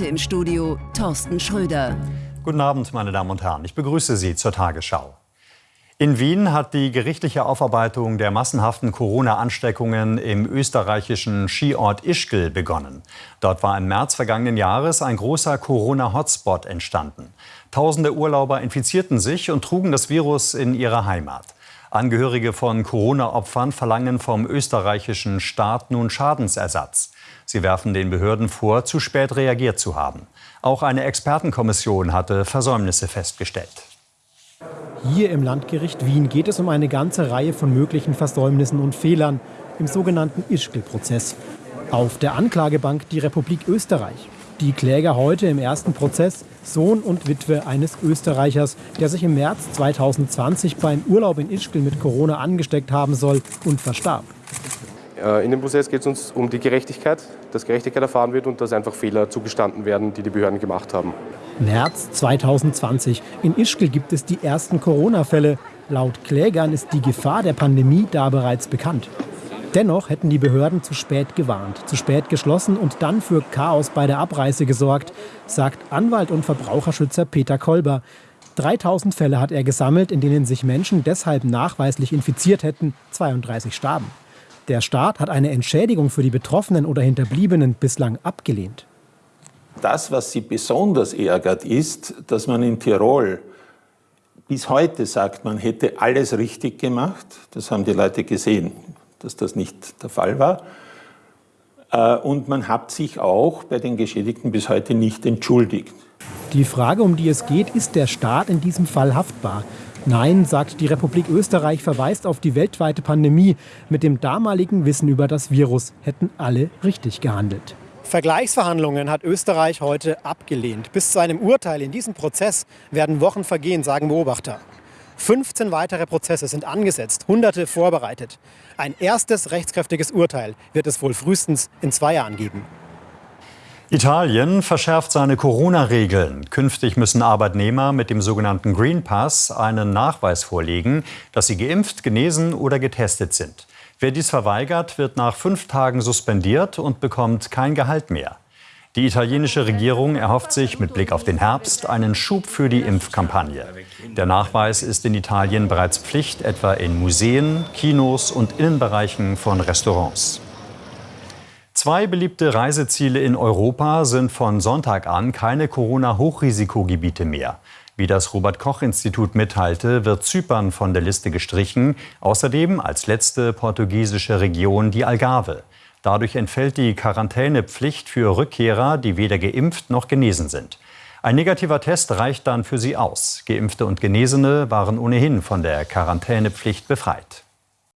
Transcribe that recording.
Im Studio Thorsten Schröder. Guten Abend, meine Damen und Herren. Ich begrüße Sie zur Tagesschau. In Wien hat die gerichtliche Aufarbeitung der massenhaften Corona-Ansteckungen im österreichischen Skiort Ischgl begonnen. Dort war im März vergangenen Jahres ein großer Corona-Hotspot entstanden. Tausende Urlauber infizierten sich und trugen das Virus in ihre Heimat. Angehörige von Corona-Opfern verlangen vom österreichischen Staat nun Schadensersatz. Sie werfen den Behörden vor, zu spät reagiert zu haben. Auch eine Expertenkommission hatte Versäumnisse festgestellt. Hier im Landgericht Wien geht es um eine ganze Reihe von möglichen Versäumnissen und Fehlern im sogenannten Ischgl-Prozess. Auf der Anklagebank die Republik Österreich. Die Kläger heute im ersten Prozess Sohn und Witwe eines Österreichers, der sich im März 2020 beim Urlaub in Ischgl mit Corona angesteckt haben soll und verstarb. Äh, in dem Prozess geht es uns um die Gerechtigkeit, dass Gerechtigkeit erfahren wird und dass einfach Fehler zugestanden werden, die die Behörden gemacht haben. März 2020. In Ischgl gibt es die ersten Corona-Fälle. Laut Klägern ist die Gefahr der Pandemie da bereits bekannt. Dennoch hätten die Behörden zu spät gewarnt, zu spät geschlossen und dann für Chaos bei der Abreise gesorgt, sagt Anwalt und Verbraucherschützer Peter Kolber. 3000 Fälle hat er gesammelt, in denen sich Menschen deshalb nachweislich infiziert hätten, 32 starben. Der Staat hat eine Entschädigung für die Betroffenen oder Hinterbliebenen bislang abgelehnt. Das, was sie besonders ärgert, ist, dass man in Tirol bis heute sagt, man hätte alles richtig gemacht. Das haben die Leute gesehen dass das nicht der Fall war. Äh, und man hat sich auch bei den Geschädigten bis heute nicht entschuldigt. Die Frage, um die es geht, ist der Staat in diesem Fall haftbar? Nein, sagt die Republik Österreich, verweist auf die weltweite Pandemie. Mit dem damaligen Wissen über das Virus hätten alle richtig gehandelt. Vergleichsverhandlungen hat Österreich heute abgelehnt. Bis zu einem Urteil in diesem Prozess werden Wochen vergehen, sagen Beobachter. 15 weitere Prozesse sind angesetzt, Hunderte vorbereitet. Ein erstes rechtskräftiges Urteil wird es wohl frühestens in zwei Jahren geben. Italien verschärft seine Corona-Regeln. Künftig müssen Arbeitnehmer mit dem sogenannten Green Pass einen Nachweis vorlegen, dass sie geimpft, genesen oder getestet sind. Wer dies verweigert, wird nach fünf Tagen suspendiert und bekommt kein Gehalt mehr. Die italienische Regierung erhofft sich mit Blick auf den Herbst einen Schub für die Impfkampagne. Der Nachweis ist in Italien bereits Pflicht, etwa in Museen, Kinos und Innenbereichen von Restaurants. Zwei beliebte Reiseziele in Europa sind von Sonntag an keine Corona-Hochrisikogebiete mehr. Wie das Robert-Koch-Institut mitteilte, wird Zypern von der Liste gestrichen, außerdem als letzte portugiesische Region die Algarve. Dadurch entfällt die Quarantänepflicht für Rückkehrer, die weder geimpft noch genesen sind. Ein negativer Test reicht dann für sie aus. Geimpfte und Genesene waren ohnehin von der Quarantänepflicht befreit.